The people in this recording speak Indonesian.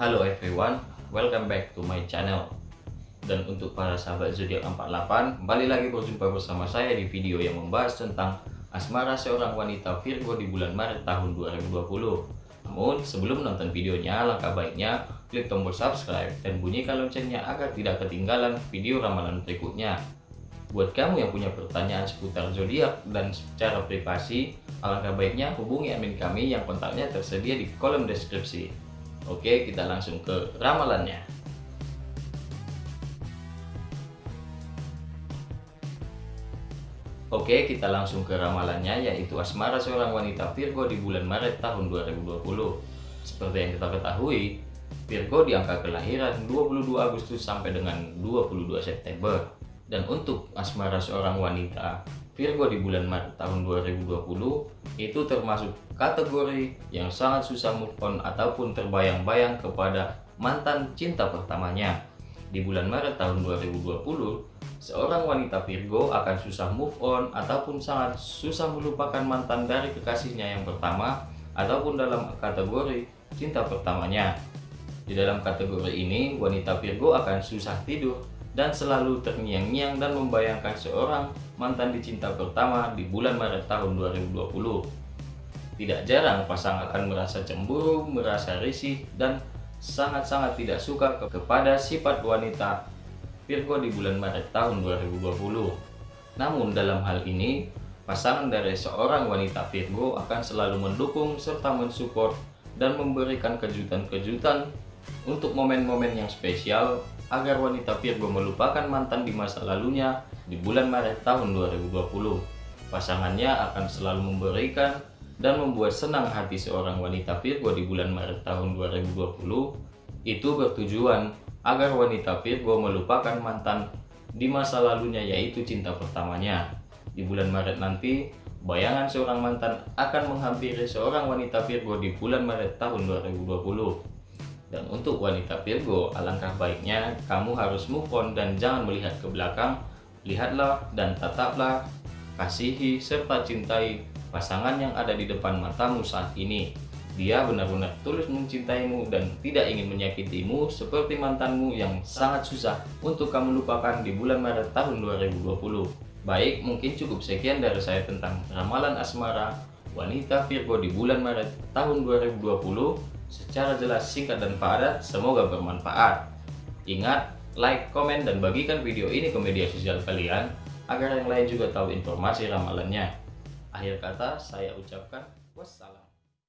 Halo everyone, welcome back to my channel. Dan untuk para sahabat zodiak 48 Kembali lagi berjumpa bersama saya di video yang membahas tentang Asmara seorang wanita Virgo di bulan Maret tahun 2020 Namun sebelum menonton videonya, langkah baiknya klik tombol subscribe dan bunyikan loncengnya agar tidak ketinggalan video ramalan berikutnya. Buat kamu yang punya pertanyaan seputar zodiak dan secara privasi, alangkah baiknya hubungi admin kami yang kontaknya tersedia di kolom deskripsi. Oke, kita langsung ke ramalannya. Oke, kita langsung ke ramalannya yaitu asmara seorang wanita Virgo di bulan Maret tahun 2020. Seperti yang kita ketahui, Virgo di angka kelahiran 22 Agustus sampai dengan 22 September. Dan untuk asmara seorang wanita Virgo di bulan Maret tahun 2020 itu termasuk kategori yang sangat susah move on ataupun terbayang-bayang kepada mantan cinta pertamanya. Di bulan Maret tahun 2020, seorang wanita Virgo akan susah move on ataupun sangat susah melupakan mantan dari kekasihnya yang pertama ataupun dalam kategori cinta pertamanya. Di dalam kategori ini, wanita Virgo akan susah tidur dan selalu terngiang-ngiang dan membayangkan seorang mantan dicinta pertama di bulan Maret tahun 2020. Tidak jarang pasangan akan merasa cemburu, merasa risih, dan sangat-sangat tidak suka kepada sifat wanita Virgo di bulan Maret tahun 2020. Namun dalam hal ini, pasangan dari seorang wanita Virgo akan selalu mendukung serta mensupport dan memberikan kejutan-kejutan untuk momen-momen yang spesial agar wanita Virgo melupakan mantan di masa lalunya di bulan Maret tahun 2020. Pasangannya akan selalu memberikan dan membuat senang hati seorang wanita Virgo di bulan Maret tahun 2020 itu bertujuan agar wanita Virgo melupakan mantan di masa lalunya yaitu cinta pertamanya. Di bulan Maret nanti, bayangan seorang mantan akan menghampiri seorang wanita Virgo di bulan Maret tahun 2020. Dan untuk wanita Virgo, alangkah baiknya kamu harus move on dan jangan melihat ke belakang. Lihatlah dan tataplah, kasihi serta cintai pasangan yang ada di depan matamu saat ini. Dia benar-benar tulus mencintaimu dan tidak ingin menyakitimu seperti mantanmu yang sangat susah untuk kamu lupakan di bulan Maret tahun 2020. Baik, mungkin cukup sekian dari saya tentang ramalan asmara wanita Virgo di bulan Maret tahun 2020 secara jelas, singkat, dan padat. Semoga bermanfaat. Ingat, like, komen, dan bagikan video ini ke media sosial kalian agar yang lain juga tahu informasi ramalannya. Akhir kata, saya ucapkan wassalam.